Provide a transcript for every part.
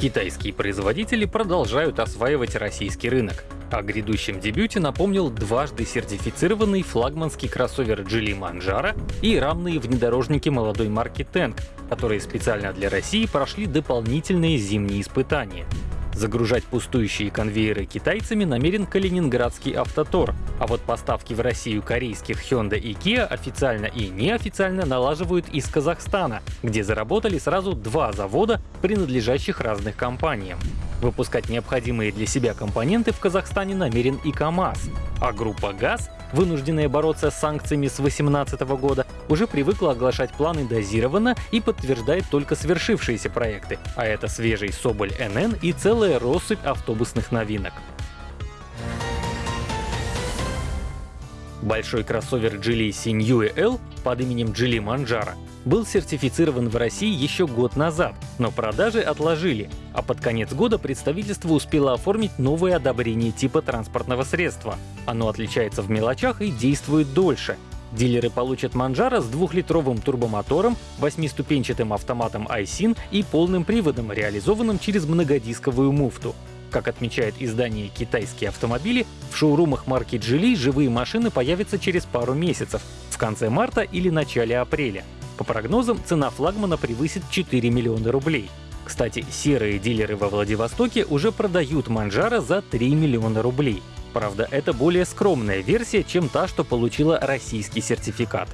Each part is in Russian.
Китайские производители продолжают осваивать российский рынок. О грядущем дебюте напомнил дважды сертифицированный флагманский кроссовер Geely Manjaro и рамные внедорожники молодой марки Tank, которые специально для России прошли дополнительные зимние испытания. Загружать пустующие конвейеры китайцами намерен калининградский автотор, а вот поставки в Россию корейских Hyundai и Kia официально и неофициально налаживают из Казахстана, где заработали сразу два завода, принадлежащих разных компаниям. Выпускать необходимые для себя компоненты в Казахстане намерен и КАМАЗ, а группа ГАЗ, вынужденная бороться с санкциями с 2018 года, уже привыкла оглашать планы дозированно и подтверждает только свершившиеся проекты, а это свежий Соболь НН и целая россыпь автобусных новинок. Большой кроссовер Geely Sinyue L под именем Geely Manjaro был сертифицирован в России еще год назад, но продажи отложили, а под конец года представительство успело оформить новое одобрение типа транспортного средства. Оно отличается в мелочах и действует дольше. Дилеры получат Манжара с двухлитровым турбомотором, восьмиступенчатым автоматом iSyn и полным приводом, реализованным через многодисковую муфту. Как отмечает издание «Китайские автомобили», в шоурумах марки Geely живые машины появятся через пару месяцев, в конце марта или начале апреля. По прогнозам, цена флагмана превысит 4 миллиона рублей. Кстати, серые дилеры во Владивостоке уже продают Манжара за 3 миллиона рублей. Правда, это более скромная версия, чем та, что получила российский сертификат.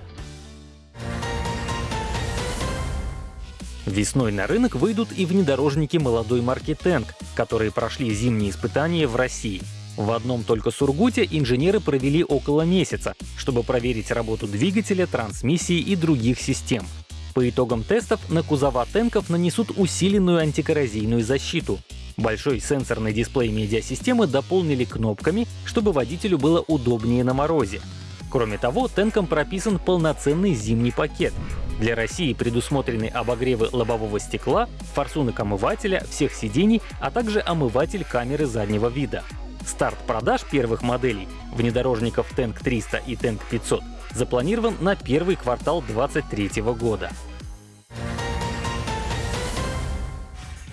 Весной на рынок выйдут и внедорожники молодой марки Tank, которые прошли зимние испытания в России. В одном только Сургуте инженеры провели около месяца, чтобы проверить работу двигателя, трансмиссии и других систем. По итогам тестов на кузова танков нанесут усиленную антикоррозийную защиту. Большой сенсорный дисплей медиасистемы дополнили кнопками, чтобы водителю было удобнее на морозе. Кроме того, танкам прописан полноценный зимний пакет. Для России предусмотрены обогревы лобового стекла, форсунок омывателя, всех сидений, а также омыватель камеры заднего вида. Старт продаж первых моделей внедорожников Tank 300 и Tank 500 запланирован на первый квартал 2023 года.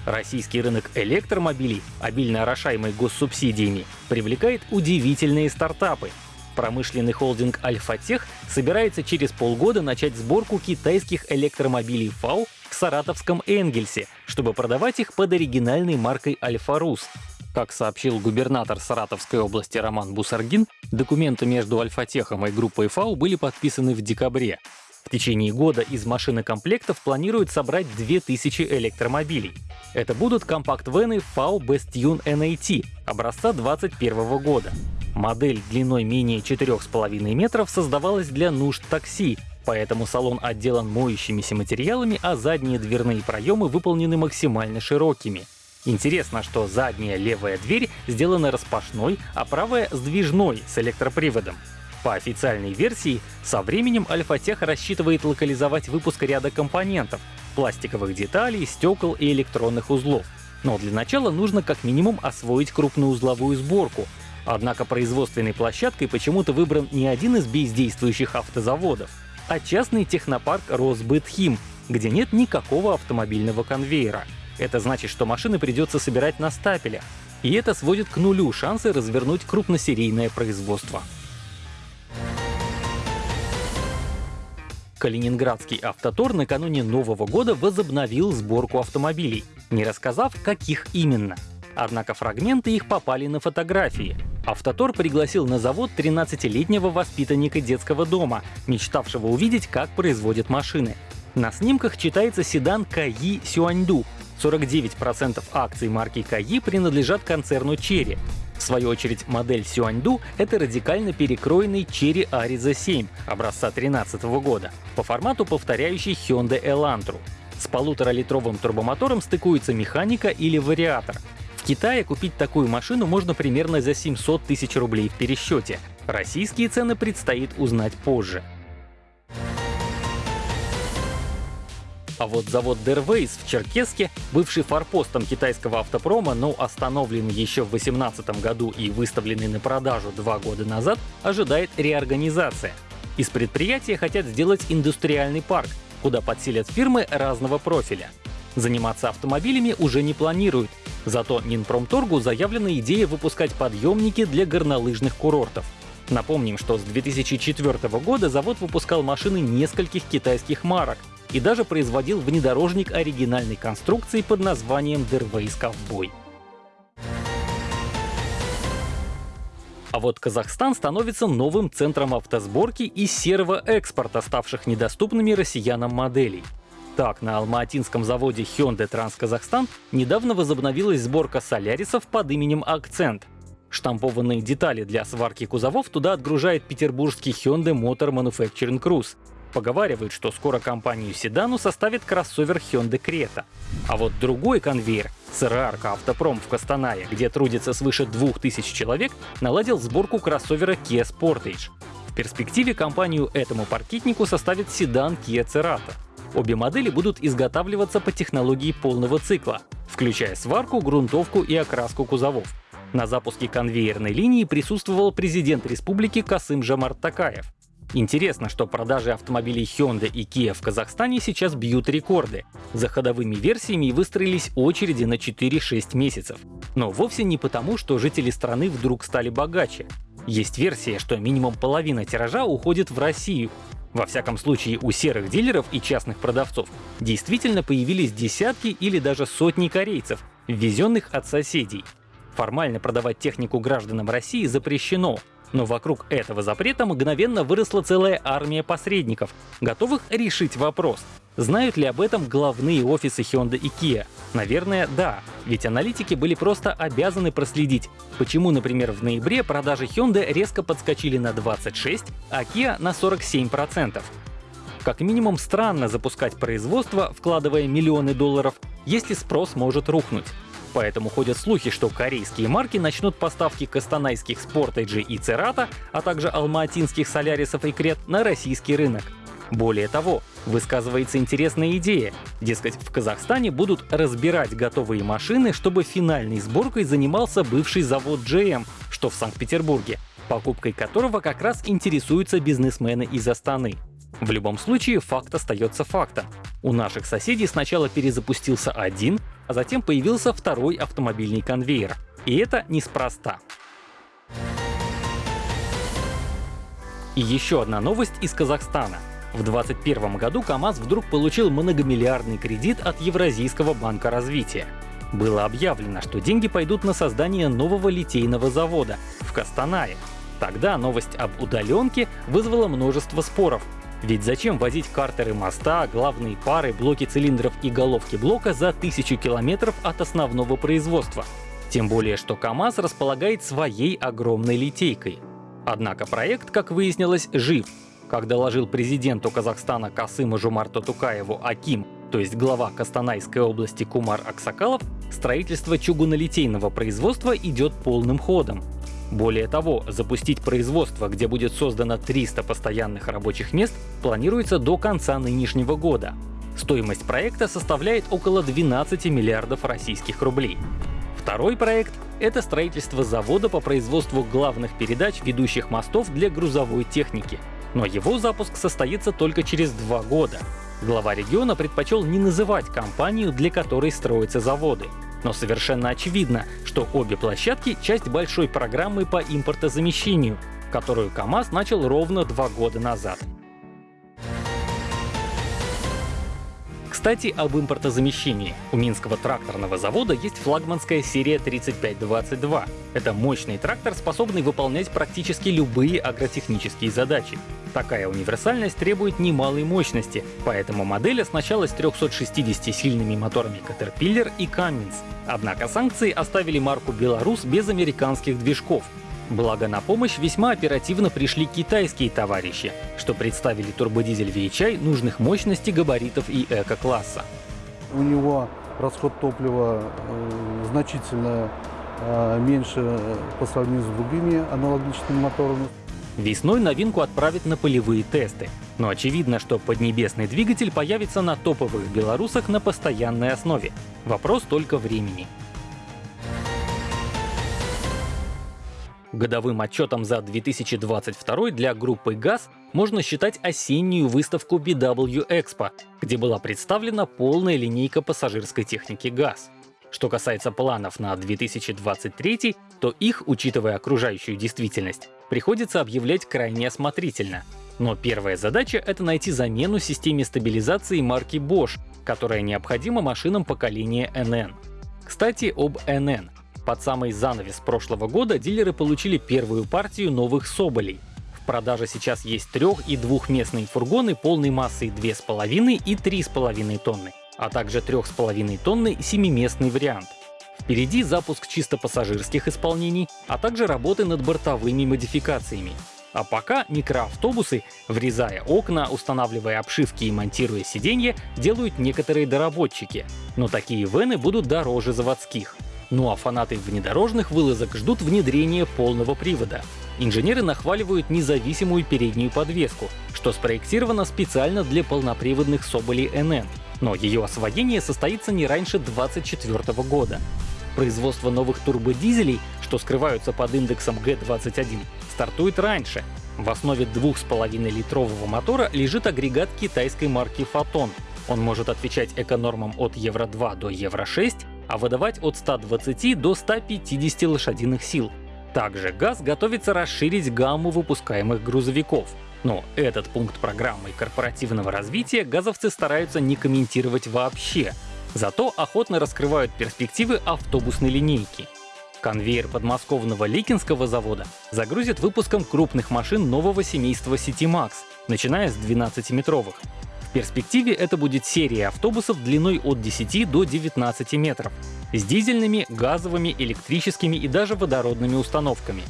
Российский рынок электромобилей, обильно орошаемый госсубсидиями, привлекает удивительные стартапы, Промышленный холдинг «Альфатех» собирается через полгода начать сборку китайских электромобилей ФАУ в саратовском Энгельсе, чтобы продавать их под оригинальной маркой «Альфа-Рус». Как сообщил губернатор Саратовской области Роман Бусаргин, документы между Альфатехом и группой ФАУ были подписаны в декабре. В течение года из машинокомплектов планируют собрать 2000 электромобилей. Это будут компакт-вены FAU Bestune NAT образца 2021 года. Модель длиной менее 4,5 метров создавалась для нужд такси, поэтому салон отделан моющимися материалами, а задние дверные проемы выполнены максимально широкими. Интересно, что задняя левая дверь сделана распашной, а правая — сдвижной, с электроприводом. По официальной версии, со временем Альфатех рассчитывает локализовать выпуск ряда компонентов — пластиковых деталей, стекол и электронных узлов. Но для начала нужно как минимум освоить крупноузловую сборку, Однако производственной площадкой почему-то выбран не один из бездействующих автозаводов, а частный технопарк Росбытхим, где нет никакого автомобильного конвейера. Это значит, что машины придется собирать на стапелях, и это сводит к нулю шансы развернуть крупносерийное производство. Калининградский автотор накануне Нового года возобновил сборку автомобилей, не рассказав, каких именно. Однако фрагменты их попали на фотографии. Автотор пригласил на завод 13-летнего воспитанника детского дома, мечтавшего увидеть, как производят машины. На снимках читается седан Каи Сюаньду. 49% акций марки Каи принадлежат концерну Черри. В свою очередь, модель Сюаньду — это радикально перекроенный Cherry Ariza 7 образца 2013 года, по формату повторяющий Hyundai Elantra. С полуторалитровым турбомотором стыкуется механика или вариатор. В Китае купить такую машину можно примерно за 700 тысяч рублей в пересчете. Российские цены предстоит узнать позже. А вот завод Derways в Черкеске, бывший форпостом китайского автопрома, но остановленный еще в 2018 году и выставленный на продажу два года назад, ожидает реорганизация. Из предприятия хотят сделать индустриальный парк, куда подселят фирмы разного профиля. Заниматься автомобилями уже не планируют. Зато Минпромторгу заявлена идея выпускать подъемники для горнолыжных курортов. Напомним, что с 2004 года завод выпускал машины нескольких китайских марок и даже производил внедорожник оригинальной конструкции под названием Derways Cowboy. А вот Казахстан становится новым центром автосборки и серого экспорта, ставших недоступными россиянам моделей. Так, на алматинском заводе Hyundai Трансказахстан недавно возобновилась сборка солярисов под именем «Акцент». Штампованные детали для сварки кузовов туда отгружает петербургский Hyundai Motor Manufacturing Cruise. Поговаривают, что скоро компанию седану составит кроссовер Hyundai Creta. А вот другой конвейер, СРАРКа Автопром в Костанае, где трудится свыше 2000 человек, наладил сборку кроссовера Kia Sportage. В перспективе компанию этому паркетнику составит седан Kia Cerato. Обе модели будут изготавливаться по технологии полного цикла, включая сварку, грунтовку и окраску кузовов. На запуске конвейерной линии присутствовал президент республики Касым Жамарт Такаев. Интересно, что продажи автомобилей Hyundai и Kia в Казахстане сейчас бьют рекорды. За ходовыми версиями выстроились очереди на 4-6 месяцев. Но вовсе не потому, что жители страны вдруг стали богаче. Есть версия, что минимум половина тиража уходит в Россию. Во всяком случае, у серых дилеров и частных продавцов действительно появились десятки или даже сотни корейцев, ввезенных от соседей. Формально продавать технику гражданам России запрещено, но вокруг этого запрета мгновенно выросла целая армия посредников, готовых решить вопрос. Знают ли об этом главные офисы Hyundai и Kia? Наверное, да, ведь аналитики были просто обязаны проследить, почему, например, в ноябре продажи Hyundai резко подскочили на 26, а Kia на 47%. Как минимум странно запускать производство, вкладывая миллионы долларов, если спрос может рухнуть. Поэтому ходят слухи, что корейские марки начнут поставки кастанайских Sportage и Церата, а также алматинских Солярисов и Крет на российский рынок. Более того, высказывается интересная идея. Дескать, в Казахстане будут разбирать готовые машины, чтобы финальной сборкой занимался бывший завод GM, что в Санкт-Петербурге, покупкой которого как раз интересуются бизнесмены из Астаны. В любом случае, факт остается фактом. У наших соседей сначала перезапустился один, а затем появился второй автомобильный конвейер. И это неспроста. И еще одна новость из Казахстана. В 2021 году КАМАЗ вдруг получил многомиллиардный кредит от Евразийского банка развития. Было объявлено, что деньги пойдут на создание нового литейного завода в Костанае. Тогда новость об удаленке вызвала множество споров, ведь зачем возить картеры моста, главные пары, блоки цилиндров и головки блока за тысячу километров от основного производства? Тем более, что КАМАЗ располагает своей огромной литейкой. Однако проект, как выяснилось, жив. Как доложил президенту Казахстана Касыму Жумарту Тукаеву Аким, то есть глава Костанайской области Кумар Аксакалов, строительство чугунолитейного производства идет полным ходом. Более того, запустить производство, где будет создано 300 постоянных рабочих мест, планируется до конца нынешнего года. Стоимость проекта составляет около 12 миллиардов российских рублей. Второй проект — это строительство завода по производству главных передач ведущих мостов для грузовой техники. Но его запуск состоится только через два года. Глава региона предпочел не называть компанию, для которой строятся заводы. Но совершенно очевидно, что обе площадки — часть большой программы по импортозамещению, которую КАМАЗ начал ровно два года назад. Кстати, об импортозамещении. У Минского тракторного завода есть флагманская серия 3522. Это мощный трактор, способный выполнять практически любые агротехнические задачи. Такая универсальность требует немалой мощности, поэтому модель оснащалась 360-сильными моторами Caterpillar и Cummins. Однако санкции оставили марку «Беларус» без американских движков, Благо на помощь весьма оперативно пришли китайские товарищи, что представили турбодизель VHI нужных мощностей, габаритов и эко-класса. У него расход топлива э, значительно э, меньше по сравнению с другими аналогичными моторами. Весной новинку отправят на полевые тесты. Но очевидно, что поднебесный двигатель появится на топовых белорусах на постоянной основе. Вопрос только времени. Годовым отчетом за 2022 для группы ГАЗ можно считать осеннюю выставку BW Expo, где была представлена полная линейка пассажирской техники ГАЗ. Что касается планов на 2023, то их, учитывая окружающую действительность, приходится объявлять крайне осмотрительно. Но первая задача — это найти замену системе стабилизации марки Bosch, которая необходима машинам поколения NN. Кстати, об NN. Под самый занавес прошлого года дилеры получили первую партию новых Соболей. В продаже сейчас есть трех- и двухместные фургоны полной массой 2,5 и 3,5 тонны, а также 3,5 тонны семиместный вариант. Впереди запуск чисто пассажирских исполнений, а также работы над бортовыми модификациями. А пока микроавтобусы, врезая окна, устанавливая обшивки и монтируя сиденья, делают некоторые доработчики. Но такие вены будут дороже заводских. Ну а фанаты внедорожных вылазок ждут внедрения полного привода. Инженеры нахваливают независимую переднюю подвеску, что спроектировано специально для полноприводных Соболей NN, но ее освоение состоится не раньше 2024 года. Производство новых турбодизелей, что скрываются под индексом G21, стартует раньше. В основе 2,5-литрового мотора лежит агрегат китайской марки Photon. Он может отвечать эконормам от Евро-2 до Евро-6 а выдавать от 120 до 150 лошадиных сил. Также ГАЗ готовится расширить гамму выпускаемых грузовиков. Но этот пункт программы корпоративного развития газовцы стараются не комментировать вообще. Зато охотно раскрывают перспективы автобусной линейки. Конвейер подмосковного Ликинского завода загрузит выпуском крупных машин нового семейства CityMax, начиная с 12-метровых перспективе это будет серия автобусов длиной от 10 до 19 метров, с дизельными, газовыми, электрическими и даже водородными установками.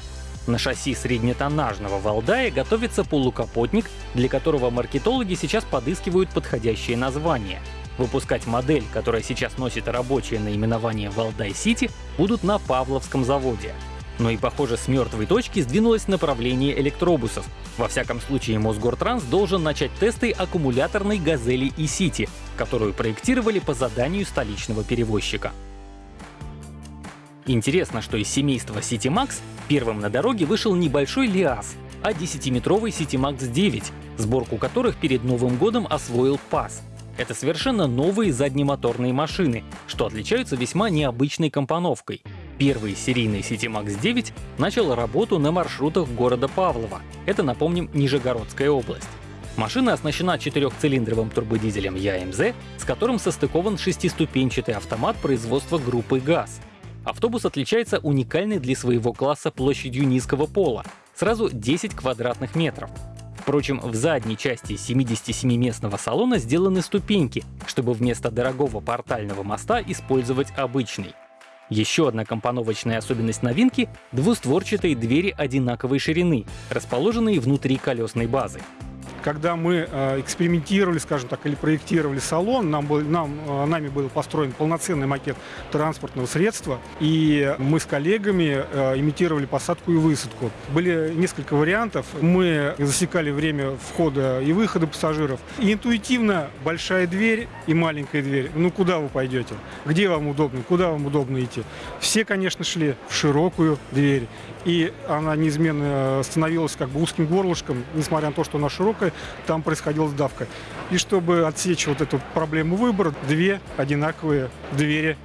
На шасси среднетоннажного Валдая готовится полукапотник, для которого маркетологи сейчас подыскивают подходящее название. Выпускать модель, которая сейчас носит рабочее наименование Валдай Сити, будут на Павловском заводе. Но и, похоже, с мертвой точки сдвинулось направление электробусов. Во всяком случае, Мосгортранс должен начать тесты аккумуляторной «Газели» и «Сити», которую проектировали по заданию столичного перевозчика. Интересно, что из семейства CityMax первым на дороге вышел небольшой ЛиАЗ, а 10-метровый CityMax 9, сборку которых перед Новым годом освоил ПАС. Это совершенно новые заднемоторные машины, что отличаются весьма необычной компоновкой. Первый серийный CityMax 9 начал работу на маршрутах города Павлова. Это, напомним, Нижегородская область. Машина оснащена четырехцилиндровым турбодизелем ЯМЗ, с которым состыкован шестиступенчатый автомат производства группы ГАЗ. Автобус отличается уникальной для своего класса площадью низкого пола — сразу 10 квадратных метров. Впрочем, в задней части 77-местного салона сделаны ступеньки, чтобы вместо дорогого портального моста использовать обычный. Еще одна компоновочная особенность новинки — двустворчатые двери одинаковой ширины, расположенные внутри колесной базы когда мы э, экспериментировали, скажем так, или проектировали салон, нам был, нам, э, нами был построен полноценный макет транспортного средства, и мы с коллегами э, имитировали посадку и высадку. Были несколько вариантов. Мы засекали время входа и выхода пассажиров. И интуитивно большая дверь и маленькая дверь. Ну, куда вы пойдете? Где вам удобно? Куда вам удобно идти? Все, конечно, шли в широкую дверь. И она неизменно становилась как бы узким горлышком, несмотря на то, что она широкая, там происходила сдавка. И чтобы отсечь вот эту проблему выбора, две одинаковые двери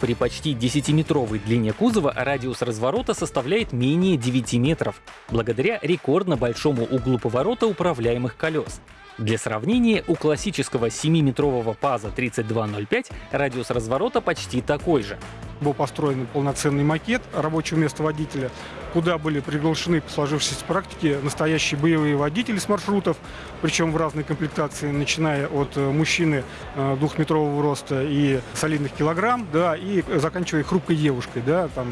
при почти 10-метровой длине кузова радиус разворота составляет менее 9 метров, благодаря рекордно большому углу поворота управляемых колес. Для сравнения, у классического 7-метрового ПАЗа 3205 радиус разворота почти такой же. Был построен полноценный макет рабочего места водителя, куда были приглашены по сложившейся практике настоящие боевые водители с маршрутов, причем в разной комплектации, начиная от э, мужчины э, двухметрового роста и солидных килограмм, да, и заканчивая хрупкой девушкой, да, там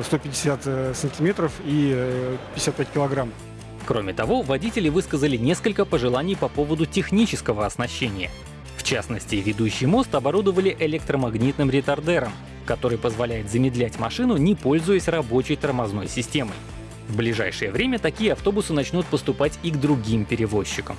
150 э, сантиметров и 55 килограмм. Кроме того, водители высказали несколько пожеланий по поводу технического оснащения. В частности, ведущий мост оборудовали электромагнитным ретардером, который позволяет замедлять машину, не пользуясь рабочей тормозной системой. В ближайшее время такие автобусы начнут поступать и к другим перевозчикам.